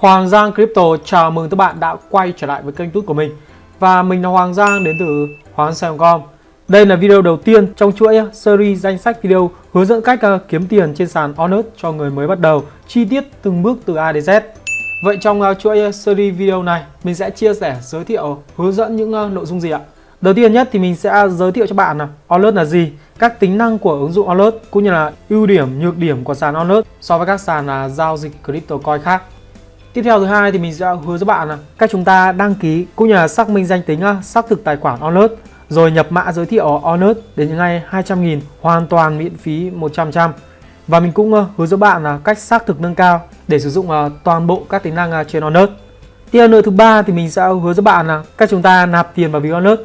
Hoàng Giang Crypto chào mừng các bạn đã quay trở lại với kênh tút của mình Và mình là Hoàng Giang đến từ hoanggiang.com Đây là video đầu tiên trong chuỗi uh, series danh sách video hướng dẫn cách uh, kiếm tiền trên sàn Onus cho người mới bắt đầu Chi tiết từng bước từ A đến Z Vậy trong uh, chuỗi series video này mình sẽ chia sẻ giới thiệu hướng dẫn những nội dung gì ạ? Đầu tiên nhất thì mình sẽ giới thiệu cho bạn là Onus là gì, các tính năng của ứng dụng Onus cũng như là ưu điểm, nhược điểm của sàn Onus so với các sàn là giao dịch crypto coin khác. Tiếp theo thứ hai thì mình sẽ hứa với bạn là cách chúng ta đăng ký cũng như là xác minh danh tính à, xác thực tài khoản Onus, rồi nhập mã giới thiệu Onus đến ngay 200.000 hoàn toàn miễn phí 100%. Và mình cũng à, hứa với bạn là cách xác thực nâng cao để sử dụng à, toàn bộ các tính năng trên Onus. Tiếp nữa thứ ba thì mình sẽ hứa với bạn là cách chúng ta nạp tiền vào ví Onus.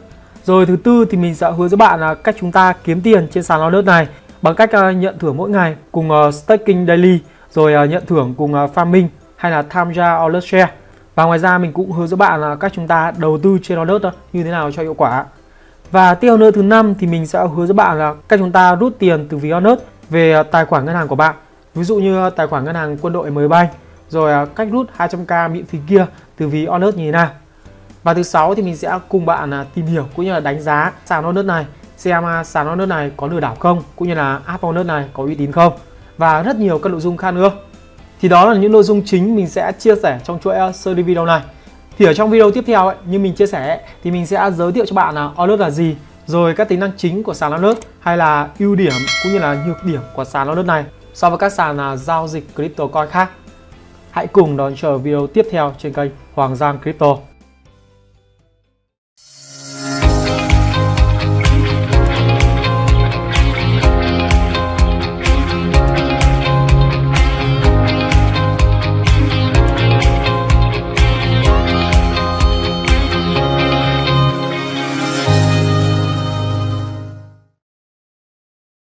Rồi thứ tư thì mình sẽ hứa với bạn là cách chúng ta kiếm tiền trên sàn Onus này bằng cách nhận thưởng mỗi ngày cùng staking daily, rồi nhận thưởng cùng farming hay là tham gia Alert Share. Và ngoài ra mình cũng hướng dẫn bạn là cách chúng ta đầu tư trên Alert như thế nào cho hiệu quả. Và tiếp nữa, thứ năm thì mình sẽ hướng dẫn bạn là cách chúng ta rút tiền từ ví Alert về à, tài khoản ngân hàng của bạn. Ví dụ như à, tài khoản ngân hàng quân đội mới bay rồi à, cách rút 200k miễn phí kia từ ví Alert như thế nào. Và thứ sáu thì mình sẽ cùng bạn tìm hiểu cũng như là đánh giá sàn Alert này, xem sàn Alert này có lừa đảo không, cũng như là app Alert này có uy tín không. Và rất nhiều các nội dung khác nữa thì đó là những nội dung chính mình sẽ chia sẻ trong chuỗi ờ, series video này. Thì ở trong video tiếp theo ấy, như mình chia sẻ thì mình sẽ giới thiệu cho bạn là Onus là gì rồi các tính năng chính của sàn Onus, hay là ưu điểm cũng như là nhược điểm của sàn Onus này. So với các sàn là giao dịch crypto coin khác. Hãy cùng đón chờ video tiếp theo trên kênh Hoàng Giang Crypto.